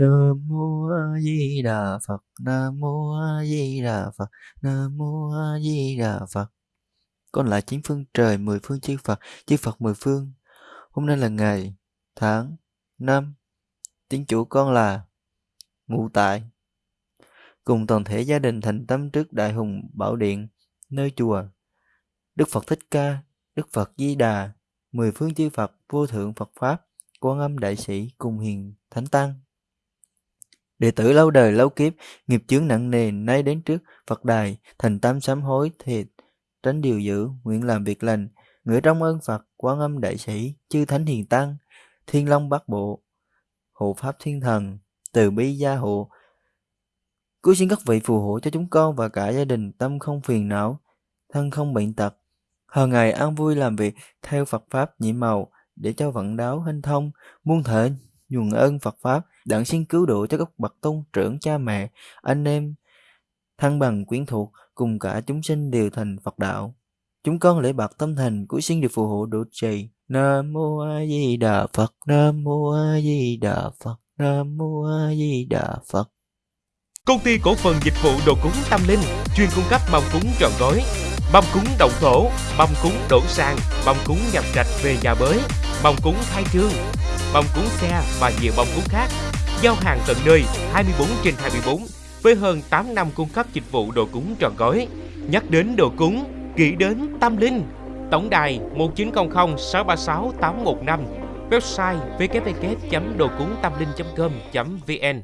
Nam mô A Di Đà Phật. Nam mô A Di Đà Phật. Nam mô A Di Đà Phật. Con lại chín phương trời, mười phương chư Phật, chư Phật mười phương. Hôm nay là ngày, tháng, năm. Tiếng chủ con là ngụ tại. Cùng toàn thể gia đình thành tâm trước Đại Hùng Bảo Điện, nơi chùa. Đức Phật Thích Ca, Đức Phật Di Đà, mười phương chư Phật, vô thượng Phật Pháp, quan âm đại sĩ cùng hiền thánh tăng đệ tử lâu đời lâu kiếp nghiệp chướng nặng nề nay đến trước phật đài thành tâm sám hối thiệt, tránh điều dữ nguyện làm việc lành. Ngửi trong ơn phật quan âm đại sĩ chư thánh hiền tăng thiên long bát bộ hộ pháp thiên thần từ bi gia hộ. Cứu xin các vị phù hộ cho chúng con và cả gia đình tâm không phiền não thân không bệnh tật. Hằng ngày an vui làm việc theo phật pháp nhị màu để cho vận đáo hanh thông muôn thể nhuần ơn Phật Pháp, đặng xin cứu độ cho các bậc tôn trưởng cha mẹ, anh em, thân bằng quyến thuộc, cùng cả chúng sinh đều thành Phật đạo. Chúng con lễ bạc tâm thành của xin được phù hộ độ trì. Nam mô A Di Đà Phật, Nam mô A Di Đà Phật, Nam mô A Di Đà Phật. Công ty cổ phần dịch vụ đồ cúng tâm linh chuyên cung cấp mâm cúng trọn gói, mâm cúng động thổ, mâm cúng đổ sang, mâm cúng nhập trạch về nhà mới, bông cúng khai trương, bông cúng xe và nhiều bông cúng khác. Giao hàng tận nơi 24 trên 24 với hơn 8 năm cung cấp dịch vụ đồ cúng trọn gói. Nhắc đến đồ cúng, nghĩ đến tâm linh. Tổng đài 1900 636 815 Website www.đồcúngtamlinh.com.vn